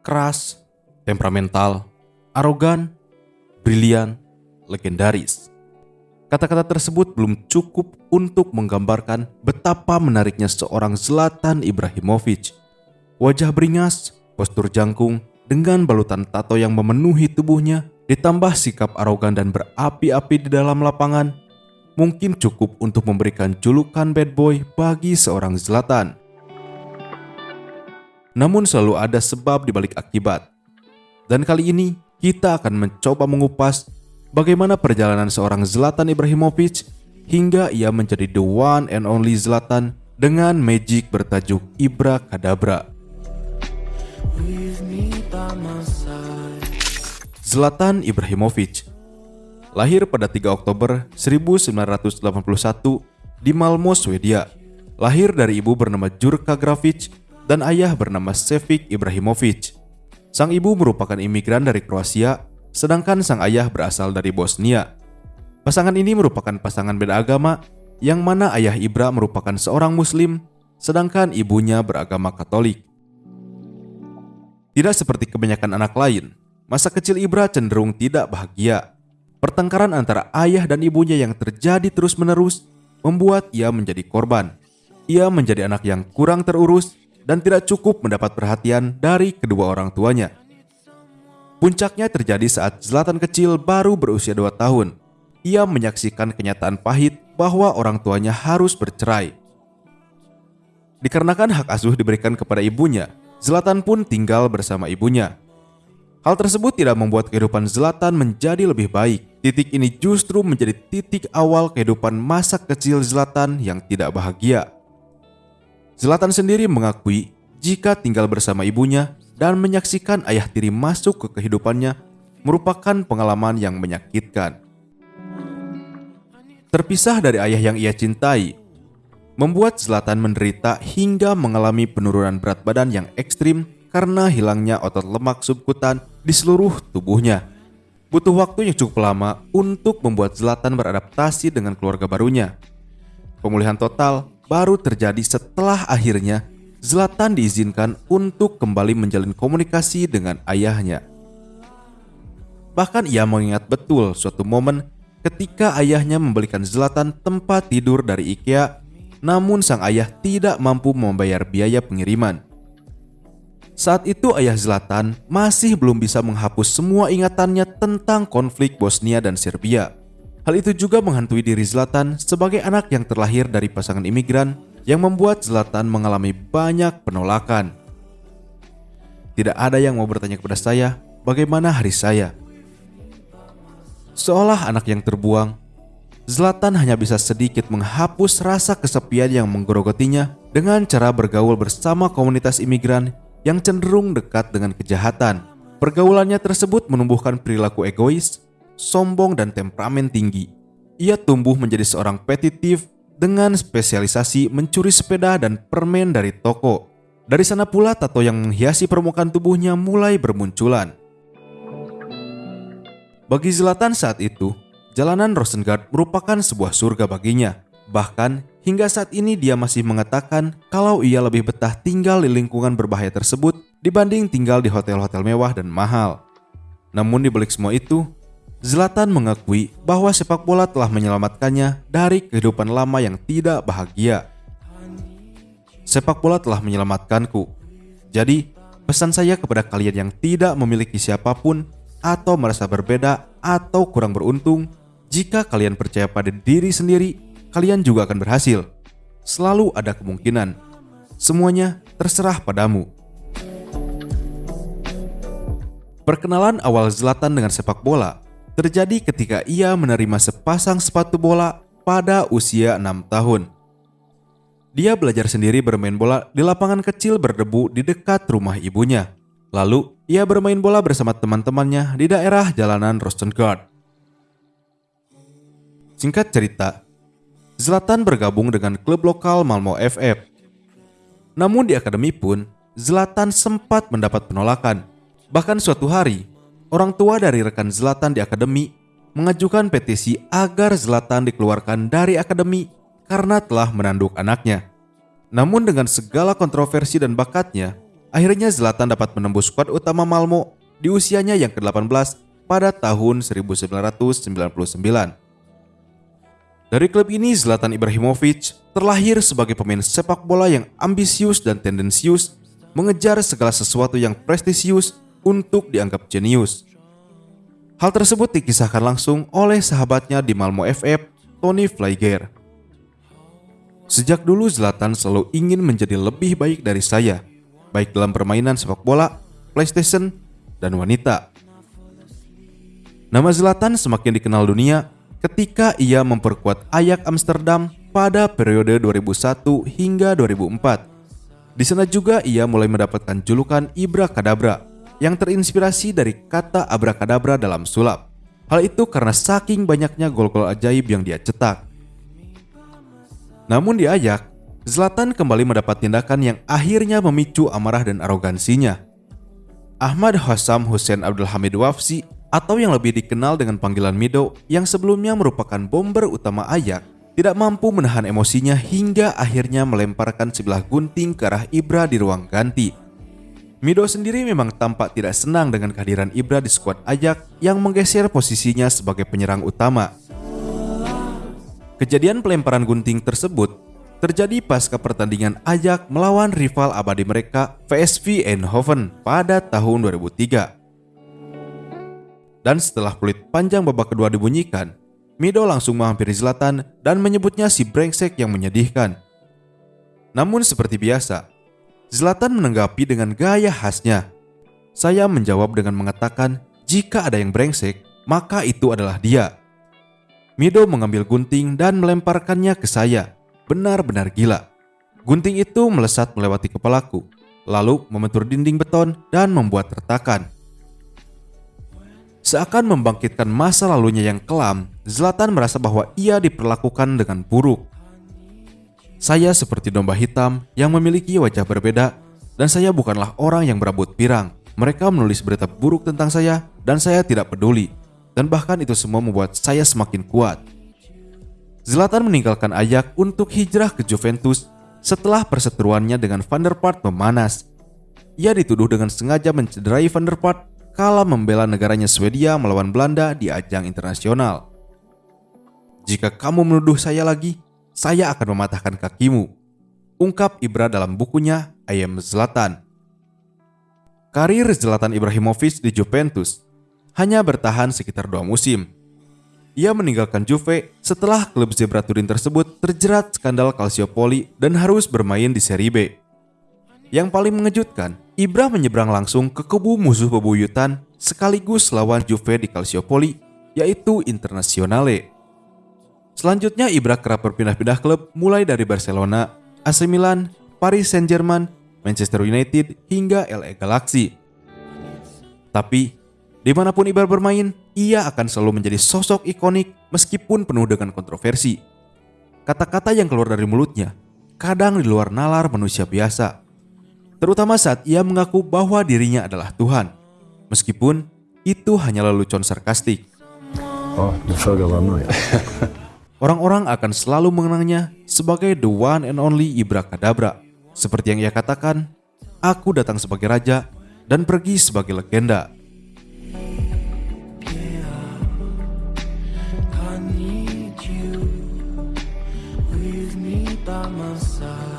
Keras, temperamental, arogan, brilian, legendaris. Kata-kata tersebut belum cukup untuk menggambarkan betapa menariknya seorang Zlatan Ibrahimovic. Wajah beringas, postur jangkung, dengan balutan tato yang memenuhi tubuhnya, ditambah sikap arogan dan berapi-api di dalam lapangan, mungkin cukup untuk memberikan julukan bad boy bagi seorang Zlatan. Namun selalu ada sebab di balik akibat. Dan kali ini kita akan mencoba mengupas bagaimana perjalanan seorang Zlatan Ibrahimovic hingga ia menjadi the one and only Zlatan dengan magic bertajuk Ibra Kadabra. Zlatan Ibrahimovic lahir pada 3 Oktober 1981 di Malmo, Swedia. Lahir dari ibu bernama Jurka Grafic dan ayah bernama Sevik Ibrahimovic. Sang ibu merupakan imigran dari Kroasia, sedangkan sang ayah berasal dari Bosnia. Pasangan ini merupakan pasangan beda agama, yang mana ayah Ibra merupakan seorang Muslim, sedangkan ibunya beragama Katolik. Tidak seperti kebanyakan anak lain, masa kecil Ibra cenderung tidak bahagia. Pertengkaran antara ayah dan ibunya yang terjadi terus-menerus membuat ia menjadi korban. Ia menjadi anak yang kurang terurus dan tidak cukup mendapat perhatian dari kedua orang tuanya. Puncaknya terjadi saat Zlatan kecil baru berusia 2 tahun. Ia menyaksikan kenyataan pahit bahwa orang tuanya harus bercerai. Dikarenakan hak asuh diberikan kepada ibunya, Zlatan pun tinggal bersama ibunya. Hal tersebut tidak membuat kehidupan Zlatan menjadi lebih baik. Titik ini justru menjadi titik awal kehidupan masa kecil Zlatan yang tidak bahagia. Zlatan sendiri mengakui jika tinggal bersama ibunya dan menyaksikan ayah tiri masuk ke kehidupannya merupakan pengalaman yang menyakitkan. Terpisah dari ayah yang ia cintai, membuat Zlatan menderita hingga mengalami penurunan berat badan yang ekstrim karena hilangnya otot lemak subkutan di seluruh tubuhnya. Butuh waktu yang cukup lama untuk membuat Zlatan beradaptasi dengan keluarga barunya. Pemulihan total baru terjadi setelah akhirnya Zlatan diizinkan untuk kembali menjalin komunikasi dengan ayahnya. Bahkan ia mengingat betul suatu momen ketika ayahnya membelikan Zlatan tempat tidur dari IKEA, namun sang ayah tidak mampu membayar biaya pengiriman. Saat itu ayah Zlatan masih belum bisa menghapus semua ingatannya tentang konflik Bosnia dan Serbia. Hal itu juga menghantui diri Zlatan sebagai anak yang terlahir dari pasangan imigran yang membuat Zlatan mengalami banyak penolakan. Tidak ada yang mau bertanya kepada saya bagaimana hari saya. Seolah anak yang terbuang, Zlatan hanya bisa sedikit menghapus rasa kesepian yang menggerogotinya dengan cara bergaul bersama komunitas imigran yang cenderung dekat dengan kejahatan. Pergaulannya tersebut menumbuhkan perilaku egois, sombong, dan temperamen tinggi. Ia tumbuh menjadi seorang petitif dengan spesialisasi mencuri sepeda dan permen dari toko. Dari sana pula tato yang menghiasi permukaan tubuhnya mulai bermunculan. Bagi Zlatan saat itu, jalanan Rosengard merupakan sebuah surga baginya. Bahkan hingga saat ini dia masih mengatakan kalau ia lebih betah tinggal di lingkungan berbahaya tersebut dibanding tinggal di hotel-hotel mewah dan mahal. Namun di balik semua itu, Zlatan mengakui bahwa sepak bola telah menyelamatkannya dari kehidupan lama yang tidak bahagia. Sepak bola telah menyelamatkanku. Jadi, pesan saya kepada kalian yang tidak memiliki siapa pun atau merasa berbeda atau kurang beruntung, jika kalian percaya pada diri sendiri, kalian juga akan berhasil. Selalu ada kemungkinan. Semuanya terserah padamu. Perkenalan awal Zlatan dengan sepak bola terjadi ketika ia menerima sepasang sepatu bola pada usia 6 tahun. Dia belajar sendiri bermain bola di lapangan kecil berdebu di dekat rumah ibunya. Lalu, ia bermain bola bersama teman-temannya di daerah jalanan Rostengard. Singkat cerita, Zlatan bergabung dengan klub lokal Malmo FF. Namun di akademi pun, Zlatan sempat mendapat penolakan. Bahkan suatu hari, orang tua dari rekan Zlatan di akademi mengajukan petisi agar Zlatan dikeluarkan dari akademi karena telah menanduk anaknya. Namun dengan segala kontroversi dan bakatnya, akhirnya Zlatan dapat menembus skuad utama Malmo di usianya yang ke-18 pada tahun 1999. Dari klub ini Zlatan Ibrahimovic terlahir sebagai pemain sepak bola yang ambisius dan tendensius, mengejar segala sesuatu yang prestisius untuk dianggap jenius. Hal tersebut dikisahkan langsung oleh sahabatnya di Malmo FF, Tony Flygare. Sejak dulu Zlatan selalu ingin menjadi lebih baik dari saya, baik dalam permainan sepak bola, PlayStation, dan wanita. Nama Zlatan semakin dikenal dunia ketika ia memperkuat Ajax Amsterdam pada periode 2001 hingga 2004. Di sana juga ia mulai mendapatkan julukan Ibra Kadabra yang terinspirasi dari kata abrakadabra dalam sulap. Hal itu karena saking banyaknya gol-gol ajaib yang dia cetak. Namun di Ayak, Zlatan kembali mendapat tindakan yang akhirnya memicu amarah dan arogansinya. Ahmad Hassam Hussein Abdul Hamid Wafsi atau yang lebih dikenal dengan panggilan Mido yang sebelumnya merupakan bomber utama Ayak tidak mampu menahan emosinya hingga akhirnya melemparkan sebelah gunting ke arah Ibra di ruang ganti Mido sendiri memang tampak tidak senang dengan kehadiran Ibra di skuad Ajax yang menggeser posisinya sebagai penyerang utama. Kejadian pelemparan gunting tersebut terjadi pasca pertandingan Ajax melawan rival abadi mereka VSV Eindhoven pada tahun 2003. Dan setelah peluit panjang babak kedua dibunyikan, Mido langsung menghampiri Zlatan dan menyebutnya si brengsek yang menyedihkan. Namun seperti biasa, Zlatan menanggapi dengan gaya khasnya. Saya menjawab dengan mengatakan, jika ada yang brengsek, maka itu adalah dia. Mido mengambil gunting dan melemparkannya ke saya. Benar-benar gila. Gunting itu melesat melewati kepalaku, lalu membentur dinding beton dan membuat retakan. Seakan membangkitkan masa lalunya yang kelam, Zlatan merasa bahwa ia diperlakukan dengan buruk. Saya seperti domba hitam yang memiliki wajah berbeda dan saya bukanlah orang yang berambut pirang. Mereka menulis berita buruk tentang saya dan saya tidak peduli. Dan bahkan itu semua membuat saya semakin kuat. Zlatan meninggalkan Ajax untuk hijrah ke Juventus setelah perseteruannya dengan Van der Vaart memanas. Ia dituduh dengan sengaja mencederai Van der Vaart kala membela negaranya Swedia melawan Belanda di ajang internasional. Jika kamu menuduh saya lagi, saya akan mematahkan kakimu. Ungkap Ibra dalam bukunya Ayam Zlatan. Karir Zlatan Ibrahimovic di Juventus hanya bertahan sekitar dua musim. Ia meninggalkan Juve setelah klub Zebra Turin tersebut terjerat skandal Calciopoli dan harus bermain di Serie B. Yang paling mengejutkan, Ibra menyeberang langsung ke kubu musuh bebuyutan sekaligus lawan Juve di Calciopoli, yaitu Internazionale. Selanjutnya Ibra kerap berpindah-pindah klub mulai dari Barcelona, AC Milan, Paris Saint-Germain, Manchester United, hingga LA Galaxy. Tapi, di mana pun Ibra bermain, ia akan selalu menjadi sosok ikonik meskipun penuh dengan kontroversi. Kata-kata yang keluar dari mulutnya kadang di luar nalar manusia biasa. Terutama saat ia mengaku bahwa dirinya adalah Tuhan. Meskipun itu hanya lelucon sarkastik. Oh, nu ya. orang-orang akan selalu mengenangnya sebagai the one and only Ibra Kadabra. Seperti yang ia katakan, aku datang sebagai raja dan pergi sebagai legenda. I